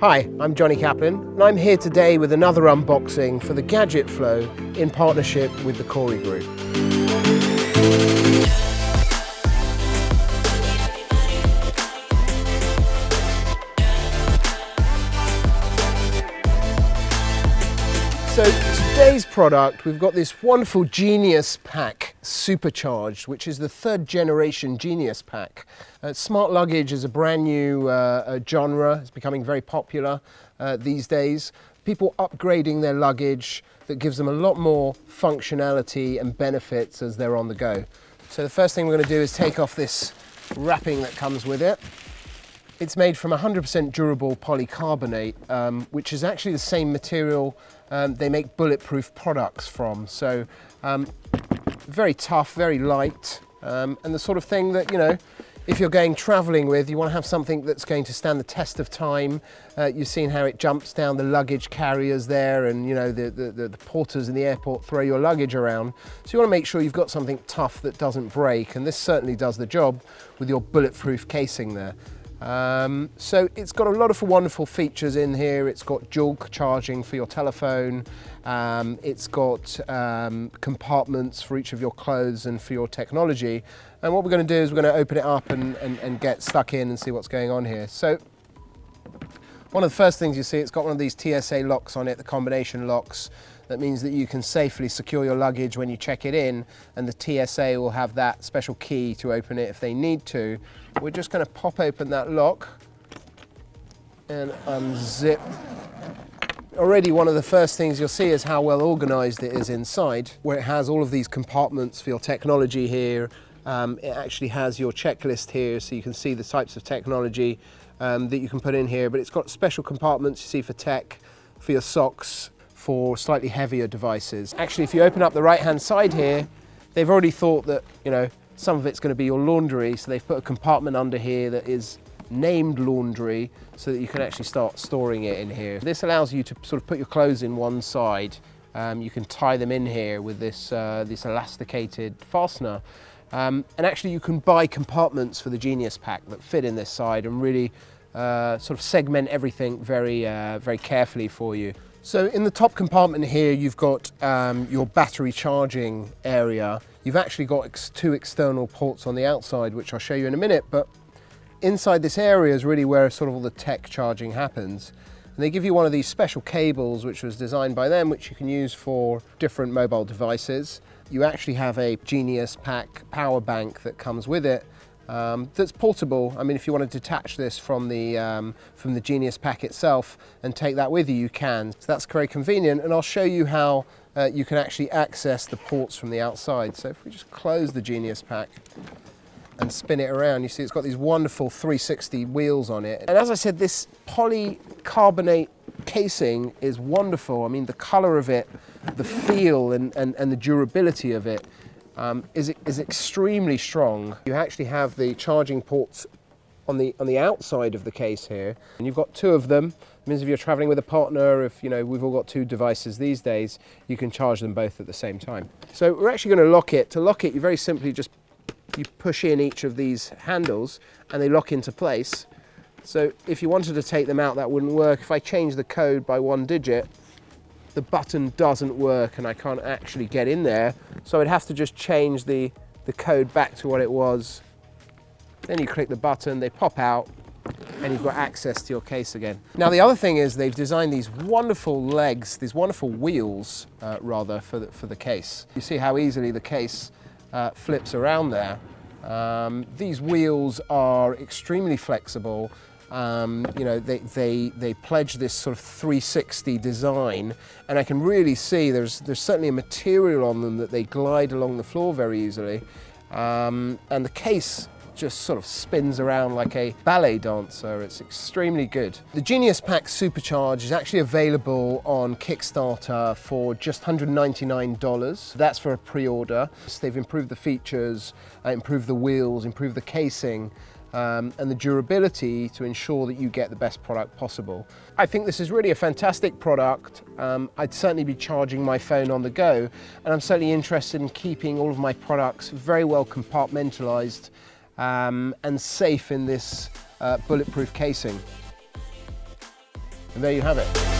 Hi, I'm Johnny Kaplan and I'm here today with another unboxing for the Gadget Flow in partnership with the Corey Group. So today's product, we've got this wonderful Genius Pack Supercharged, which is the third generation Genius Pack. Uh, smart luggage is a brand new uh, genre. It's becoming very popular uh, these days. People upgrading their luggage that gives them a lot more functionality and benefits as they're on the go. So the first thing we're going to do is take off this wrapping that comes with it. It's made from 100% durable polycarbonate, um, which is actually the same material um, they make bulletproof products from. So um, very tough, very light, um, and the sort of thing that, you know, if you're going traveling with, you want to have something that's going to stand the test of time. Uh, you've seen how it jumps down the luggage carriers there and, you know, the, the, the, porters in the airport throw your luggage around. So you want to make sure you've got something tough that doesn't break. And this certainly does the job with your bulletproof casing there. Um, so it's got a lot of wonderful features in here. It's got dual charging for your telephone. Um, it's got um, compartments for each of your clothes and for your technology. And what we're going to do is we're going to open it up and, and, and get stuck in and see what's going on here. So one of the first things you see, it's got one of these TSA locks on it, the combination locks. That means that you can safely secure your luggage when you check it in and the TSA will have that special key to open it if they need to. We're just going to pop open that lock and unzip. Already one of the first things you'll see is how well organized it is inside, where it has all of these compartments for your technology here. Um, it actually has your checklist here so you can see the types of technology um, that you can put in here, but it's got special compartments you see for tech, for your socks, for slightly heavier devices. Actually, if you open up the right-hand side here, they've already thought that, you know, some of it's going to be your laundry, so they've put a compartment under here that is named laundry so that you can actually start storing it in here. This allows you to sort of put your clothes in one side. Um, you can tie them in here with this, uh, this elasticated fastener. Um, and actually you can buy compartments for the Genius Pack that fit in this side and really uh, sort of segment everything very, uh, very carefully for you. So in the top compartment here, you've got um, your battery charging area. You've actually got ex two external ports on the outside, which I'll show you in a minute, but inside this area is really where sort of all the tech charging happens. And they give you one of these special cables, which was designed by them, which you can use for different mobile devices. You actually have a Genius Pack power bank that comes with it, um, that's portable. I mean, if you want to detach this from the, um, from the Genius Pack itself and take that with you, you can. So that's very convenient. And I'll show you how uh, you can actually access the ports from the outside. So if we just close the Genius Pack and spin it around, you see it's got these wonderful 360 wheels on it. And as I said, this polycarbonate casing is wonderful. I mean, the color of it, the feel and, and, and the durability of it um, is, is extremely strong. You actually have the charging ports on the, on the outside of the case here, and you've got two of them. It means if you're traveling with a partner, if you know we've all got two devices these days, you can charge them both at the same time. So we're actually going to lock it. To lock it, you very simply just you push in each of these handles and they lock into place. So if you wanted to take them out, that wouldn't work. If I change the code by one digit, the button doesn't work and I can't actually get in there. So I'd have to just change the, the code back to what it was. Then you click the button, they pop out, and you've got access to your case again. Now the other thing is they've designed these wonderful legs, these wonderful wheels, uh, rather, for the, for the case. You see how easily the case uh, flips around there. Um, these wheels are extremely flexible um, you know, they, they, they pledge this sort of 360 design and I can really see there's, there's certainly a material on them that they glide along the floor very easily. Um, and the case just sort of spins around like a ballet dancer. It's extremely good. The Genius Pack Supercharge is actually available on Kickstarter for just $199. That's for a pre-order. So they've improved the features, uh, improved the wheels, improved the casing, um, and the durability to ensure that you get the best product possible. I think this is really a fantastic product. Um, I'd certainly be charging my phone on the go and I'm certainly interested in keeping all of my products very well compartmentalized um, and safe in this uh, bulletproof casing. And there you have it.